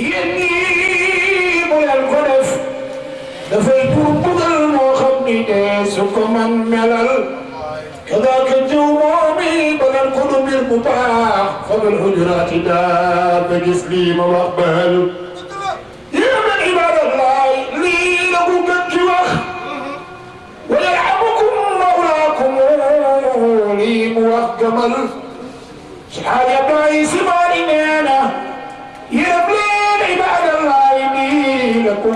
yéen ñii bu leen ko def dafay pour bugal moo xam ni de su ko man melal kadaaka jëw moomi ba ngeen ko du mbir bu baax fabal hujuraati daal ba gis lii ma wax baalu yéen ak ibadallaay lii la bu gën ci wax wa yalhamukum mawlaakum lii mu wax gamal su xaaya bàyyi si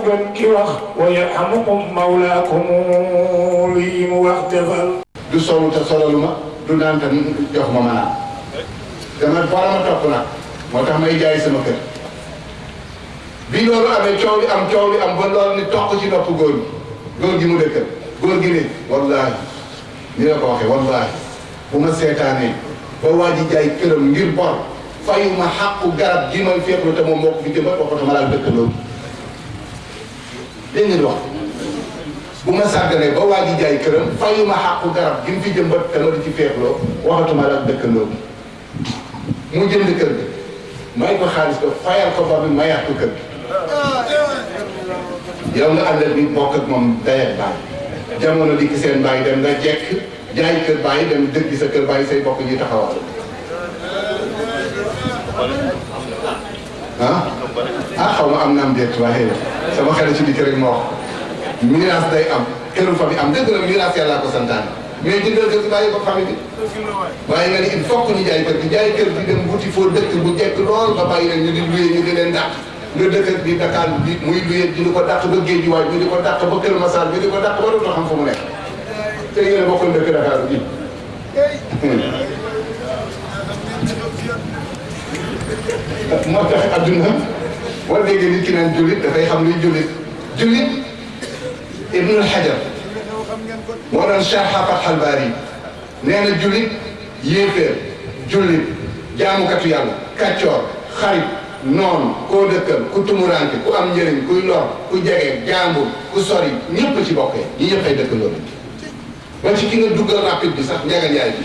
gën ki wax wa yarhamukum mawlaakum lii mu wax du solu te ma du naan te jox ma ma naan dama fara ma topp nag moo tax may jaay sama kër bi loolu amee coow li am coow li am ba loolu ni toq ci nopp góor gi góor gi mu dëkkal góor gi ne wallaahi ni la ko waxee wallaahi bu ma seetaanee ba waa ma xàqu moo ko fi jëmbat dëkk loolu dégg ngeen wax bu ma sàgganee ba waa ji jaay këram fayu ma garab gi mu fi jëmbat te di ci feexloo waxatuma la ak dëkkandoo mu jënd kër gi may ko xaalis ko fayal ko ba bi mayaat ko kër gi yow nga àndal bi bokk moom dayet baay jamono di ki seen baay dem nga jekk jaay kër baay dem dëgg sa kër baay say bokk ji taxawal ah, ah xaw ma am naam déet waaye sama xel ci dikk rek ma wax miraas day am këru famille am dëgg la miraas yàlla ko santaane mais jëndal kër gi bàyyi ko famille bi waaye nga ni il faut que ñu jaay kër gi jaay kër gi dem wuti foo dëkk bu jekk lool nga bàyyi leen ñu di luye ñu di leen dàq nga dëkk bi Dakar bi muy luye ñu di ko dàq ba géej waay ñu di ko dàq ba Kër Massar ñu di ko dàq ba dootoo xam fu mu nekk te yéen a bokkul dëkk Dakar moo tax adduna boo déggee nit ki naan jullit dafay xam luy jullit jullit ibnul xajar moo doon Cheikh Xaafat Xalbaari nee na jullit yéeféer jullit jaamukatu yàlla kàccoor xarit noonu koo dëkkal ku tumuraanke ku am njëriñ kuy lor ku jege jàmbur ku sori ñëpp ci bokkee ñi ñëpp ay dëkk loolu ba ci ki nga duggal rapide bi sax njaga njaay bi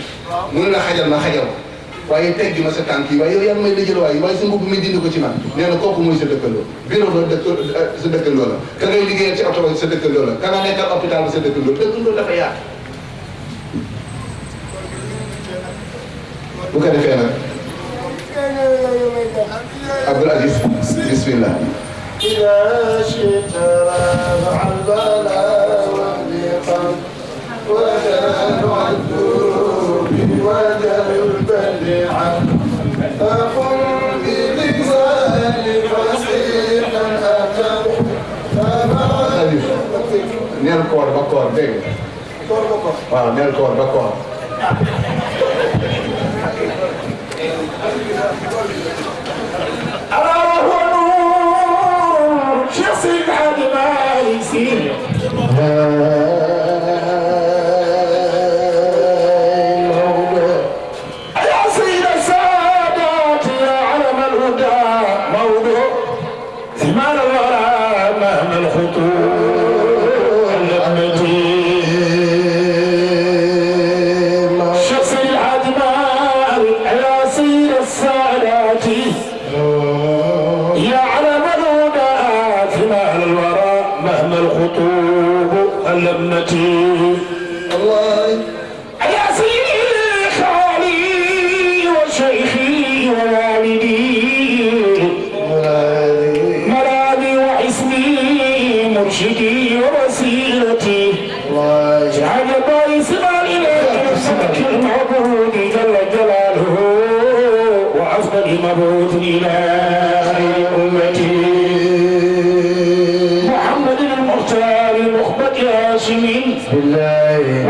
mun la xajal ma xajal ko waaye teggi ma sa tanki yi waaye yow yaa may lëjël waaye waaye sa bu mi dindi ko ci man neena kokku moy sa dëkkandoo biro do dëkk eh, sa dëkkandoo la ka ngay liggéeyal ci auto sa dëkkandoo la ka nga nekkal hôpital ba sa dëkkandoo dëkkandoo dafa yaatu bu ka defee nag Abdoul Aziz bismillah إذا شئت رافع البلاء والنقم ولا نعد بوجه البلاء Nel corpo, corpo, vem. Corpo, corpo. Ah, nel corpo, corpo. أراه نور شخص بعد ما يسير المبعوث إلى خير أمتي محمد المختار المخبت ياسمين بالله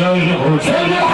向日葵。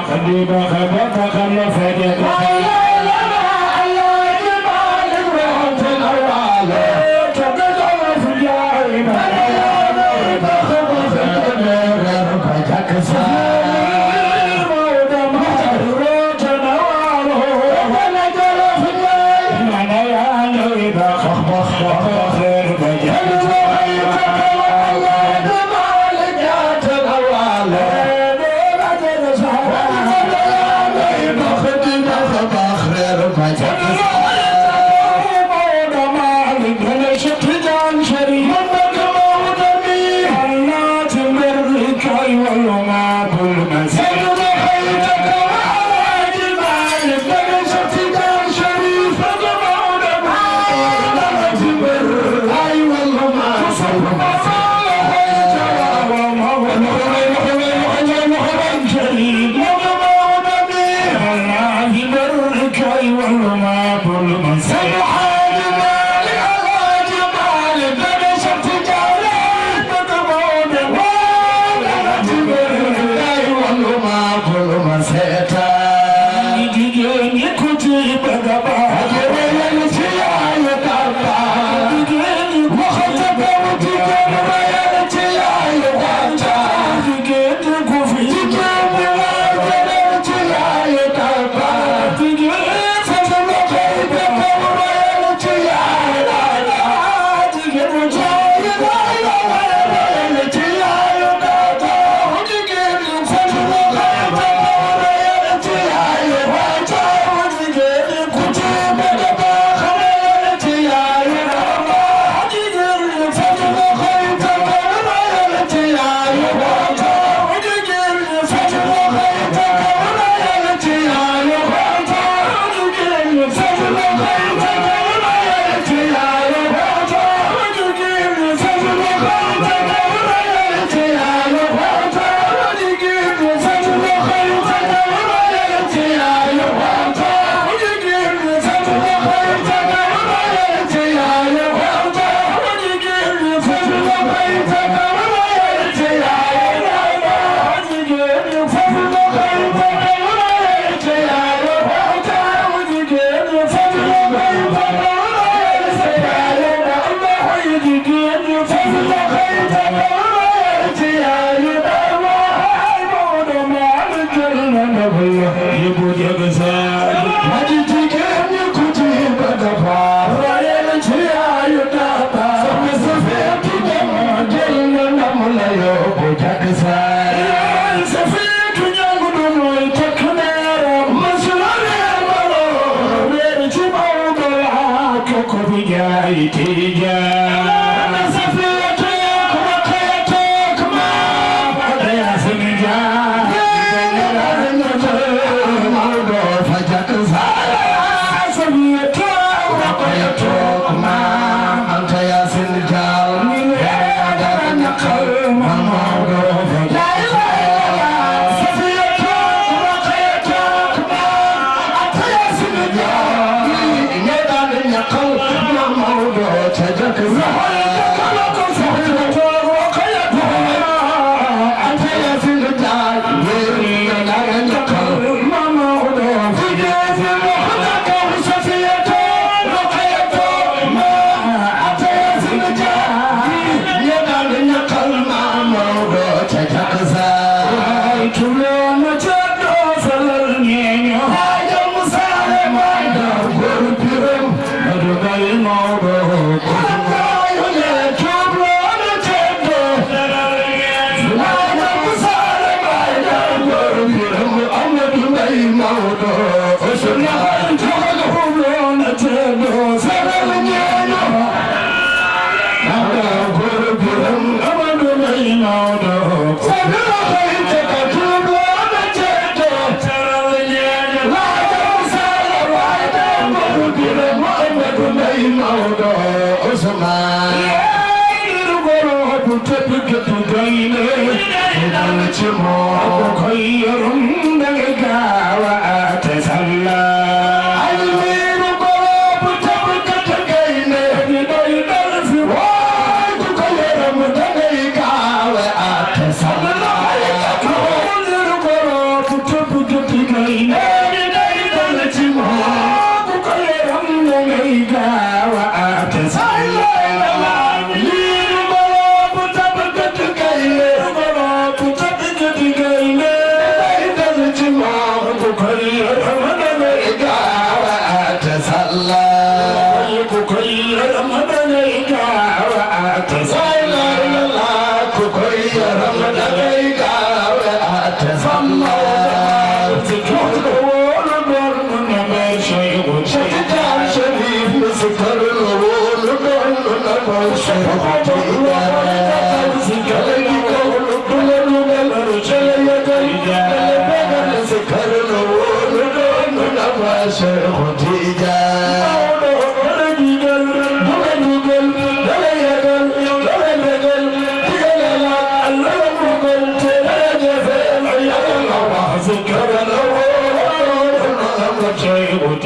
Allah, Allah, Allah, Allah, Allah, Allah, Allah,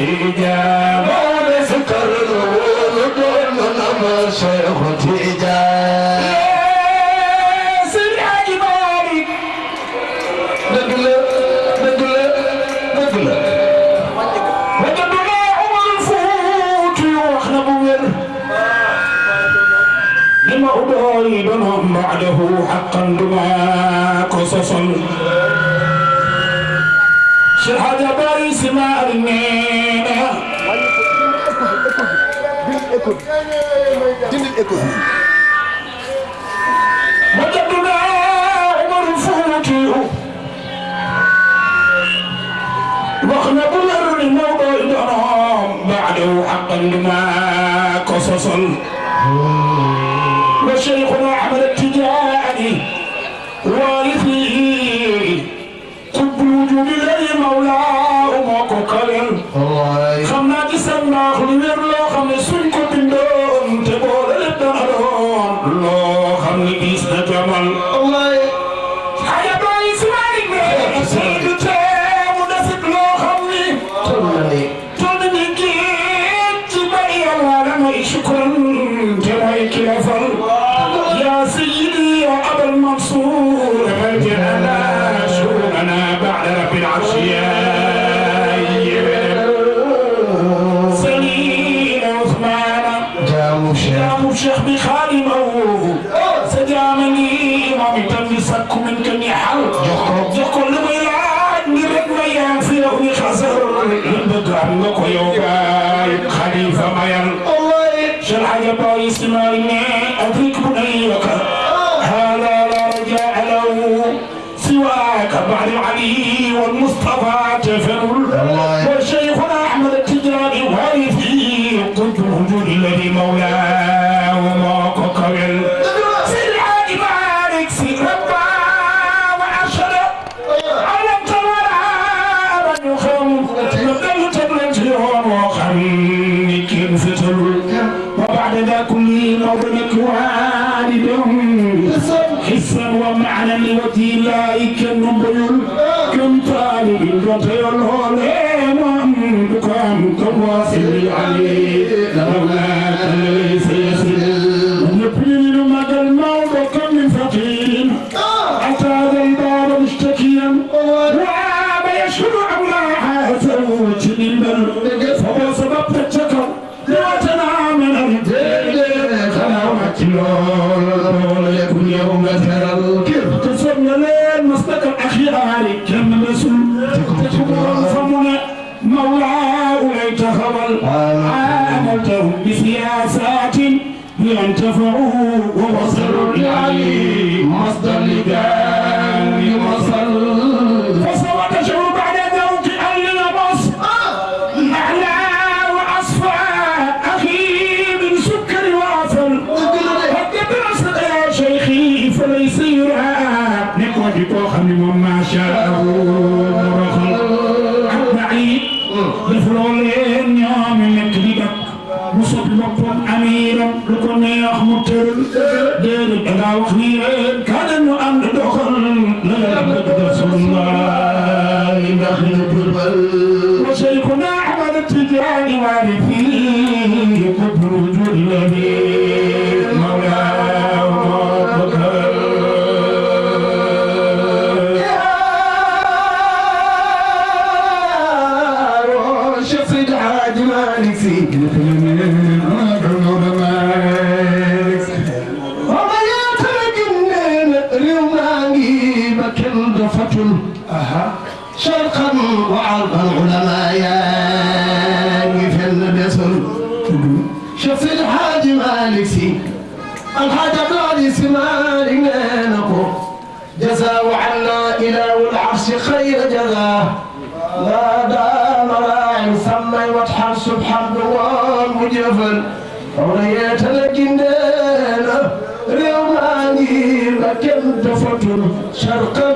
Ele الإكوفي بعده حقا لما قصص ملك ستلك وبعد ذا كل موضعك والد حسا ومعنى وتيلائك النبيل كم طالب وطيل هولي وامك وامك واصل عليه وفت شرقا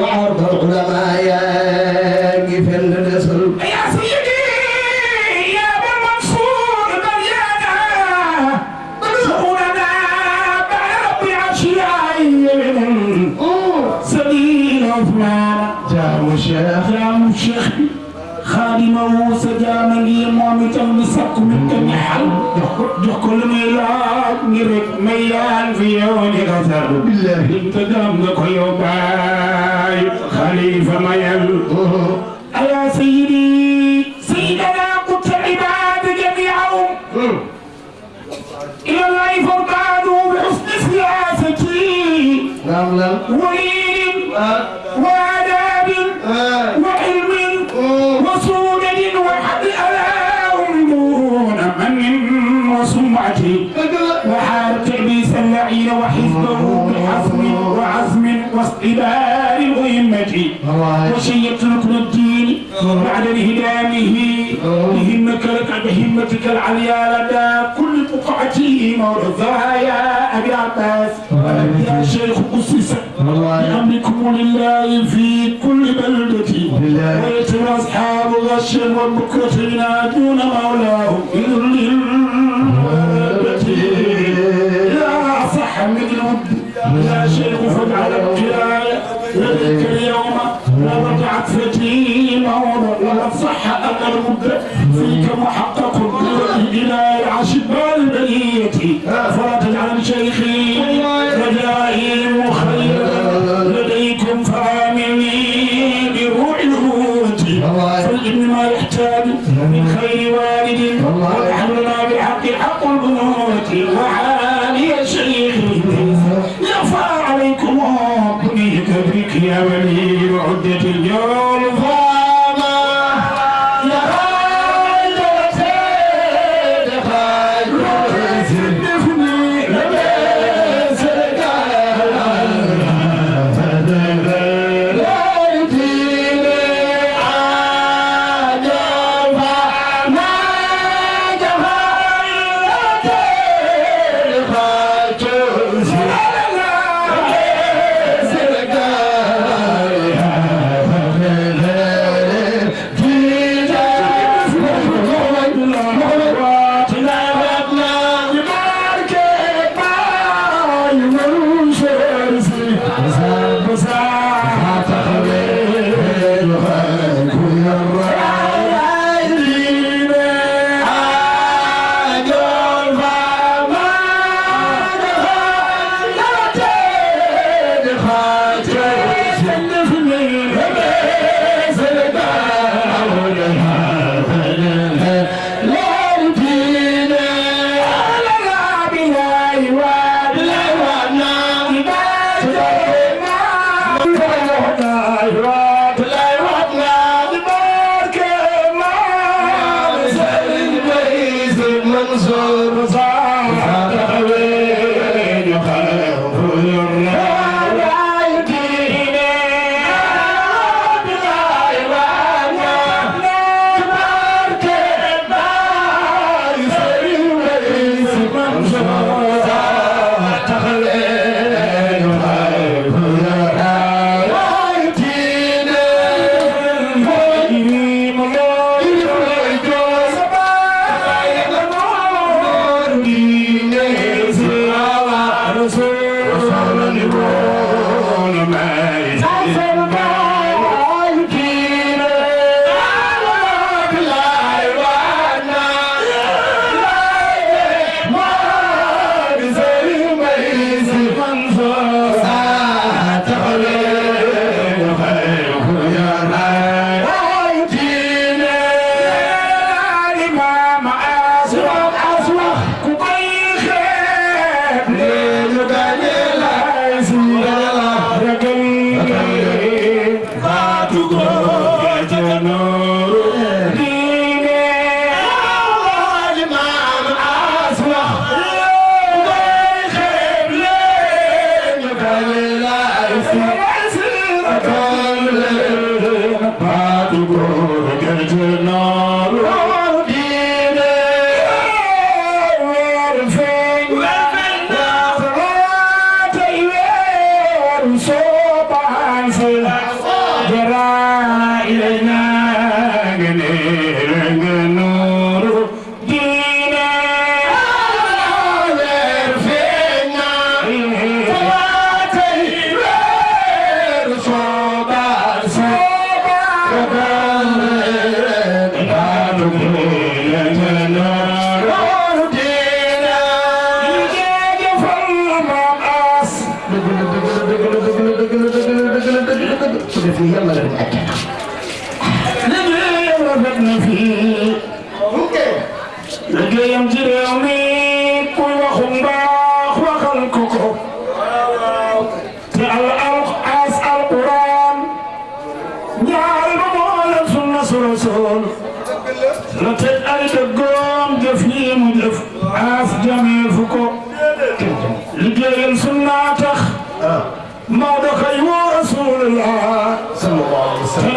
وعرض العلماء يا قفل الاسل يا سيدي يا ابا المنصور بل يانا مدعونا بعد ربي عشيائي سبيل عثمان جاء الشيخ يا مشيخ خادمه موسى مامتا بسق من كم حل جحكل ميلاد ميان في يوم غثر بالله المتدام كل باي خليفة ميان واجعل بهمتك العليا لدى كل بقعة مرضاها يا أبي عباس يا شيخ قصص بأمركم لله في كل بلدة ويتم أصحاب غش وبكرة ينادون مولاه إذن يا صح من الود يا شيخ فاجعل القراية لديك اليوم ورجعت فتيمة ولولا الصحة أن المدة فيك محقق إلى العرش بال بنيتي فلا تجعل شيخي رجائي مخير لديكم فآمني بروح الهوة فالإبن ما يحتاج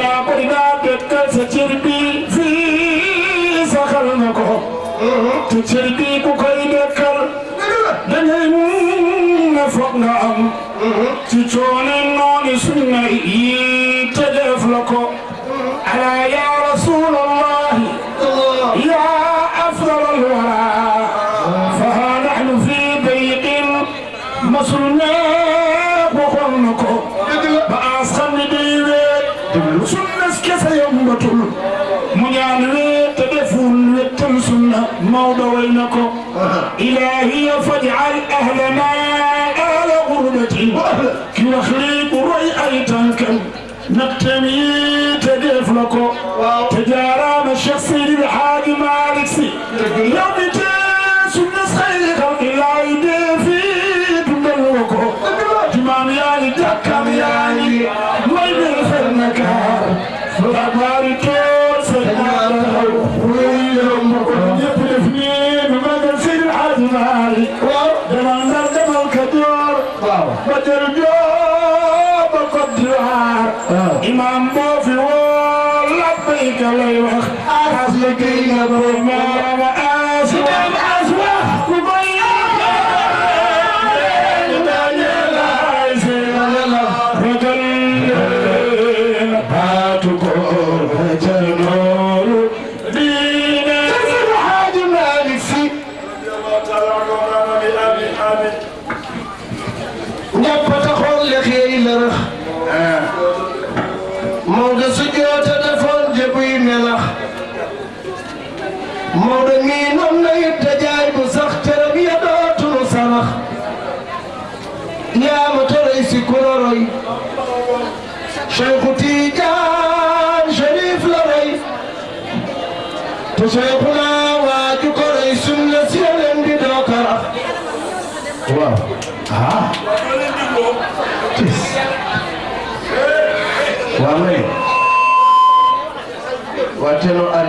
yaa bëri naa dëkkal sa cër fii saxal na ko. Mm-hmm. te cër bi koy dëkkal. da ngay mun na foog nga am. Mm-hmm. ci coono noonu suñu na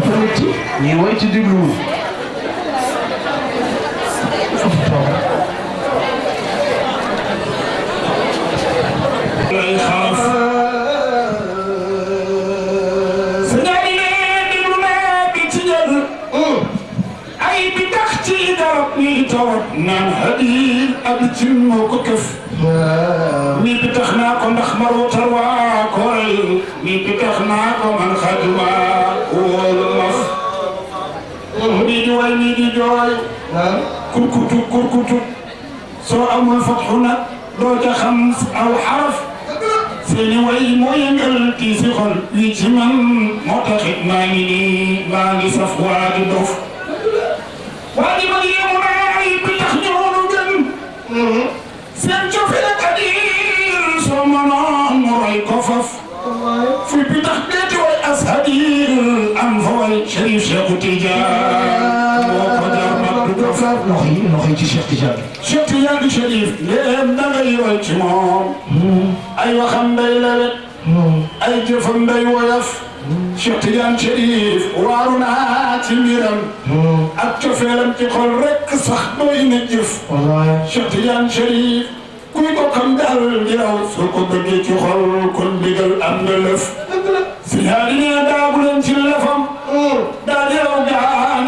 dafa métti ñuy woy ci dégluwul naan hadil ab ci moo ko këf mi bi tax naa ko ndax maroo tarwaa koral mi bi tax naa ko man xaduwaa di way ñii di jooy kurkutu kurkutu soo amul fatxu nag doo ca xam aw xaraf seeni way moo yëngal kii si xol yi ci man moo taxit maa ngi nii maa ngi saf waa di dof waa di mag yéemu naa ay bi tax ñoonu gën نخي نخي الشيخ تجاري شيخ تجاري شريف لهم نغير الجمهور أيوة خم بيلبن أي جفن بي ويف شيخ تجاري شريف وارون هاتي ميرم أتفلم تقول رك صخبين الجف شيخ تجاري شريف كوي كم دار جراو سلكو بجي تخل كل بجل أم في هذه دابلن تلفم دار جراو جعان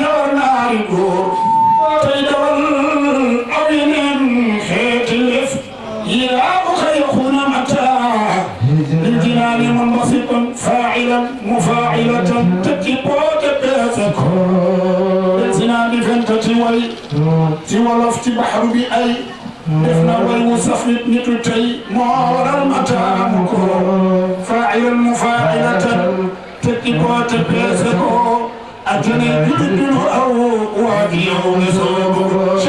فاعلا مفاعلة تكبوت دافك اتنا بفنت توي تولفت بحر بأي افنا والوصف نتتي مورا متامك فاعلا مفاعلة تكبوت دافك أتني بدل أو وادي أو نصابك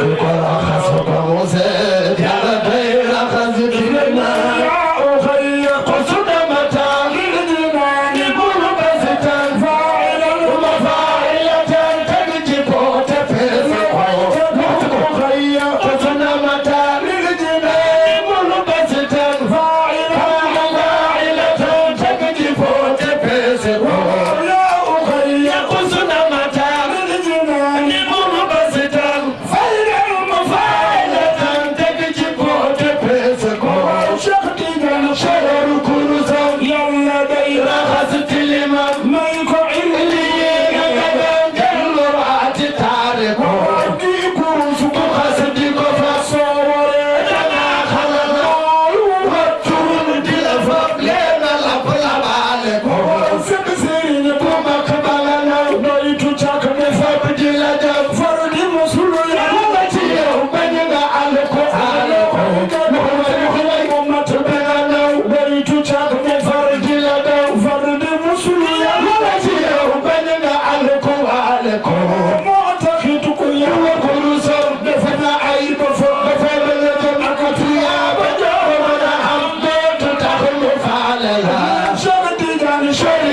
Nicolás,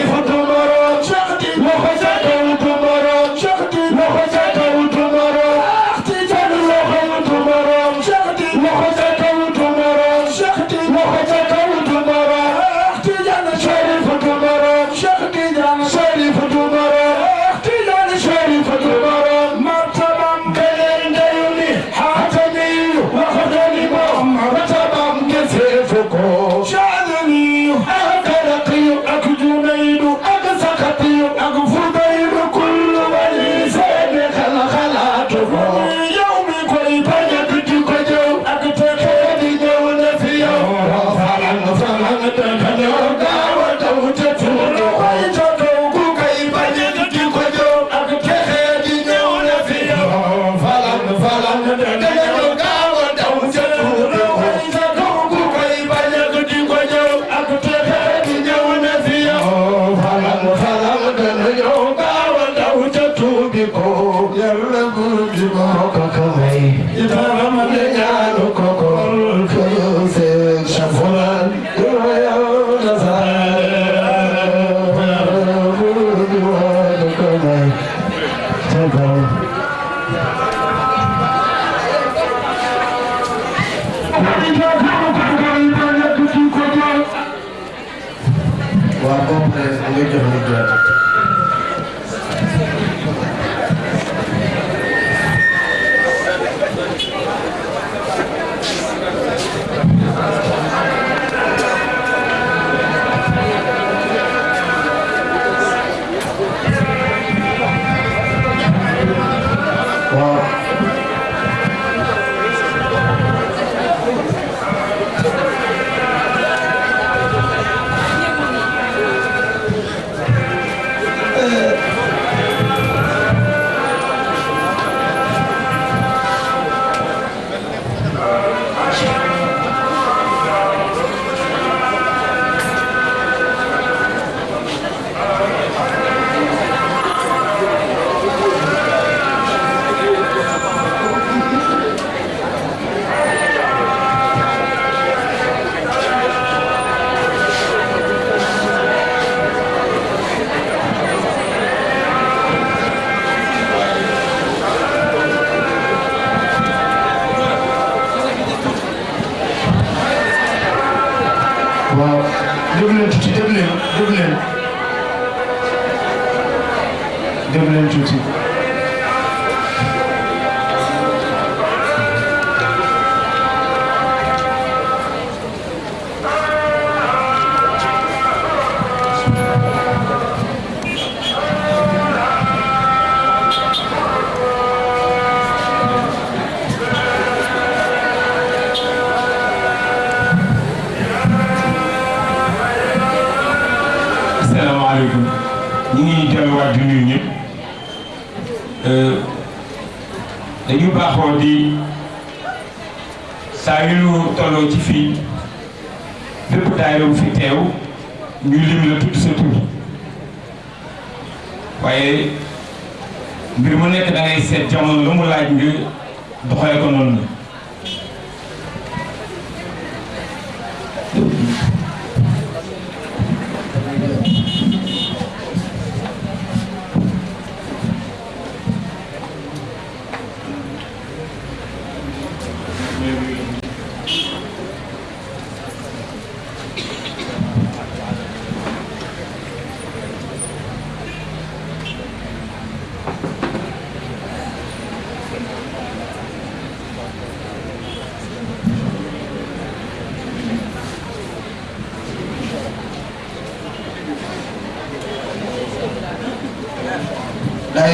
খতম waaw boobu nag grande, Judite. moo di saa yu ñu tolloo ci fii bépp daayira bu fi teew ñu lim la tudd sa tur waaye mbir mu nekk da ngay seet jamono lu mu laaj nga doxale ko noonu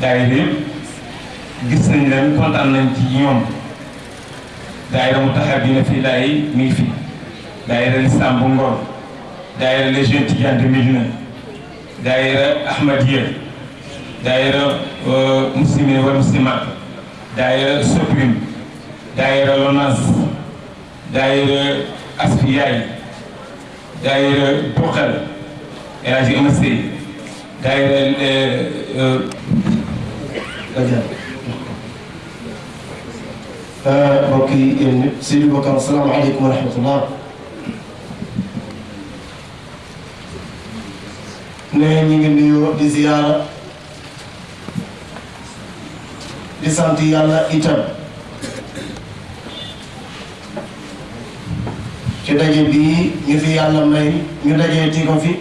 daayira yëpp gis nañ leen kontaan nañ ci mu taxaw dina fii laay mi ngi fi daayira lislaam bu Ngor daayira les jeunes Tidiane de Médina daayira Ahmadiyya daayira euh, muslimin wal muslimat daayira Soprim daayira Lonas daayira Asfiyaay daayira Bokkal El Hadji أجانب بكي سيدي بكر السلام عليكم ورحمة الله nee ñi ngi nuyoo di ziyaara di sant yàlla itam ci daje bii ñu fi yàlla may ñu dajee ti ko fi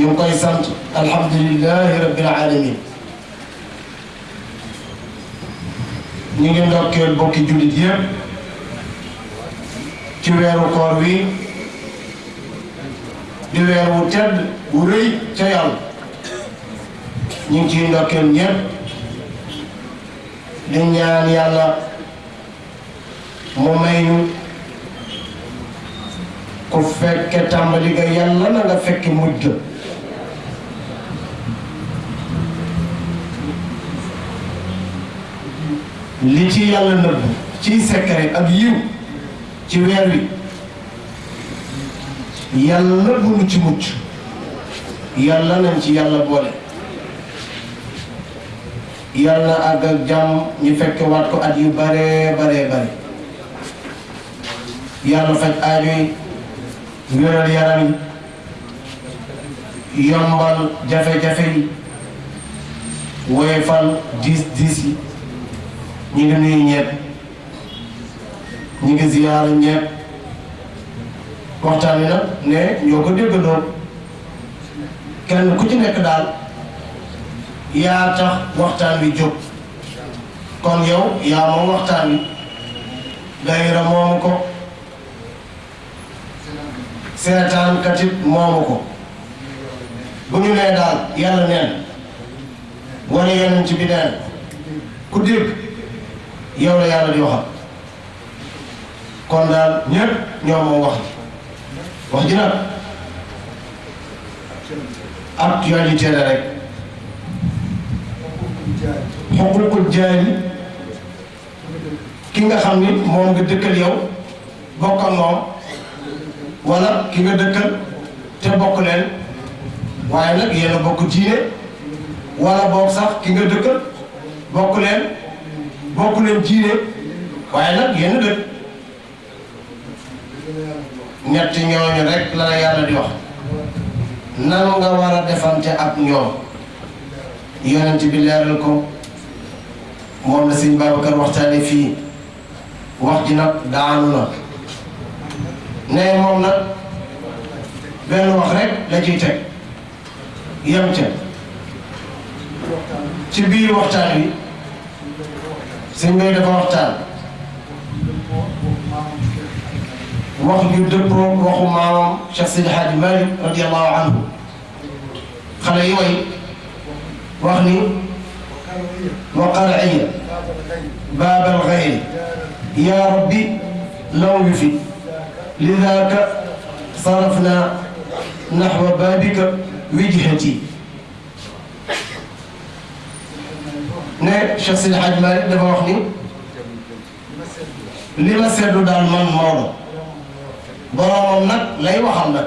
ñu ngi koy sant alhamdulilahi rabbil alamin ñu ngi ndokkeel bokki jullit yëpp ci weeru koor wi di weer wu tedd bu rëy ñu ngi ciy ndokkeel ñëpp ñaan yàlla mu may ñu ku fekke tàmbali ga na nga fekki mujj li ci yàlla nëbb ci secret ak yiw ci weer wi yàlla bu nu ci mucc yàlla nañ ci yàlla boole yàlla àgg ak jàmm ñu fekke waat ko at yu bare bare bare yàlla faj aajo yi yaram yi yombal jafe-jafe yi woyefal diis diis yi ñi ngi nuyu ñepp ñi ngi ziyaara ñepp waxtaan wi nag ne ñoo ko déggandoo kenn ku ci nekk daal yaa tax waxtaan wi jóg kon yow yaa moom waxtaan wi dayira moomu ko seetaan katit moomu ko bu ñu nee daal yàlla neen bi neen ku yow la yàlla di waxal kon daal ñépp ñoo moom wax ji wax ji nag actualité la rek xuququl jaay ki nga xam ni moom nga dëkkal yow bokk ak moom ki nga dëkkal te bokk leen waaye nag yéen a bokk diine wala boog sax ki nga dëkkal bokk leen bokk nañ diine waaye nag yenn dëkk ñett ñooñu rek la la yàlla wax nan nga war a defante ak ñoom yonent bi leeral ko moom la sëñ Babacar waxtaane fii wax ji nag daanu na ne moom nag benn wax rek la ciy teg yem ca ci biir waxtaan wi sembeede fa waxtaan wax ju dëppoo waxu maamam Cheikh Sidi Hadji Malick radiallahu anhu xale yi way wax ni وقرعية باب الغير يا ربي لو يفي لذاك صرفنا نحو بابك وجهتي ne Cheikh Sidi Hadj Malick dafa wax ni li ma seddu daal man Maodo boroomam nag lay waxam nag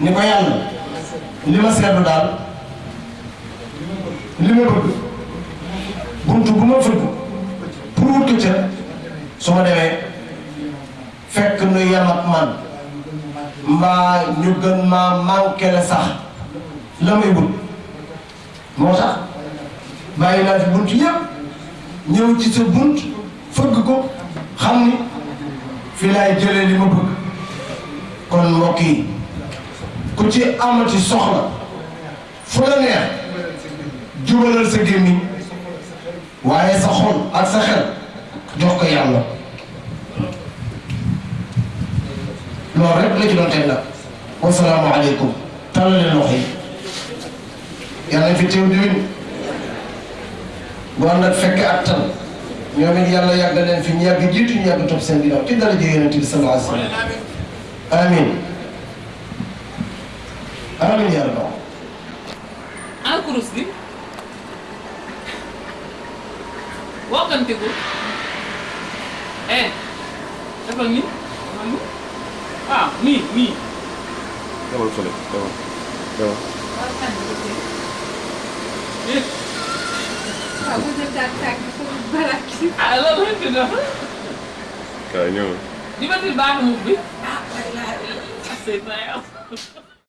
ni ko yàlla li ma seddu daal li ma bëgg buntu bu ma fëgg pour wut demee fekk nu yam ak man mbaa ñu gën maa manqué la sax la may wut moo tax bàyyi naa fi bunt yëpp ñëw ci sa bunt fëgg ko xam ni fi laay jëlee li ma bëgg kon mbokk yi ku ci amati soxla fu la neex jubalal sa gémmiñ waaye sa xol ak sa xel jox ko yàlla loolu rek la ci doon tey nag wasalaamu aleykum tàllale loxo yi yàlla fi teew diwin bu ànd ak fekk ak tan ñoom it yàlla yàgg leen fi ñu yàgg jiitu ñu yàgg topp seen ginnaaw ci dara jege yonent bi sallallahu alayhi wa sallam amin amin Alla lente na. Kanyo. kan je tilbahan mo, Bit? Ah, wala. Kasi